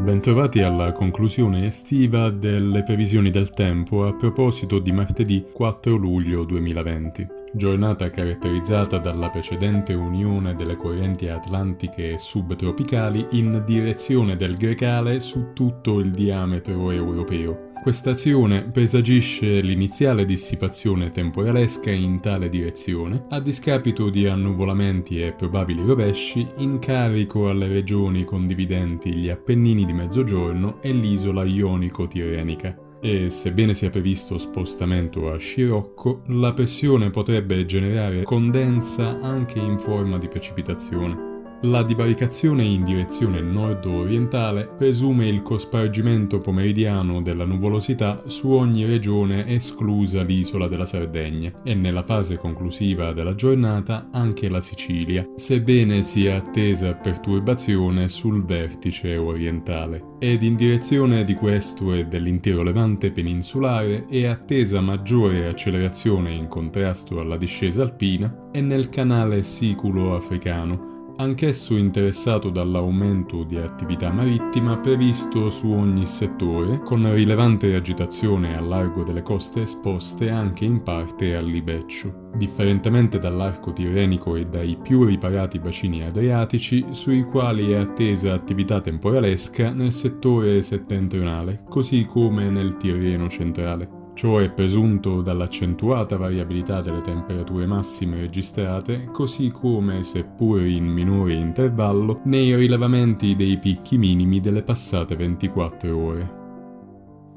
Bentrovati alla conclusione estiva delle previsioni del tempo a proposito di martedì 4 luglio 2020, giornata caratterizzata dalla precedente unione delle correnti atlantiche subtropicali in direzione del Grecale su tutto il diametro europeo. Questa azione presagisce l'iniziale dissipazione temporalesca in tale direzione, a discapito di annuvolamenti e probabili rovesci in carico alle regioni condividenti gli Appennini di Mezzogiorno e l'isola ionico-tirrenica e sebbene sia previsto spostamento a scirocco, la pressione potrebbe generare condensa anche in forma di precipitazione. La divaricazione in direzione nord-orientale presume il cospargimento pomeridiano della nuvolosità su ogni regione esclusa l'isola della Sardegna e nella fase conclusiva della giornata anche la Sicilia, sebbene sia attesa perturbazione sul vertice orientale. Ed in direzione di questo e dell'intero levante peninsulare è attesa maggiore accelerazione in contrasto alla discesa alpina e nel canale siculo-africano, anch'esso interessato dall'aumento di attività marittima previsto su ogni settore, con rilevante agitazione a largo delle coste esposte anche in parte al libeccio, differentemente dall'arco tirrenico e dai più riparati bacini adriatici, sui quali è attesa attività temporalesca nel settore settentrionale, così come nel Tirreno centrale. Ciò è presunto dall'accentuata variabilità delle temperature massime registrate, così come, seppur in minore intervallo, nei rilevamenti dei picchi minimi delle passate 24 ore.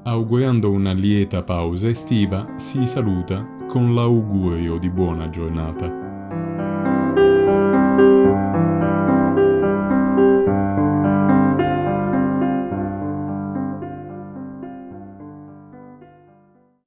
Augurando una lieta pausa estiva, si saluta con l'augurio di buona giornata.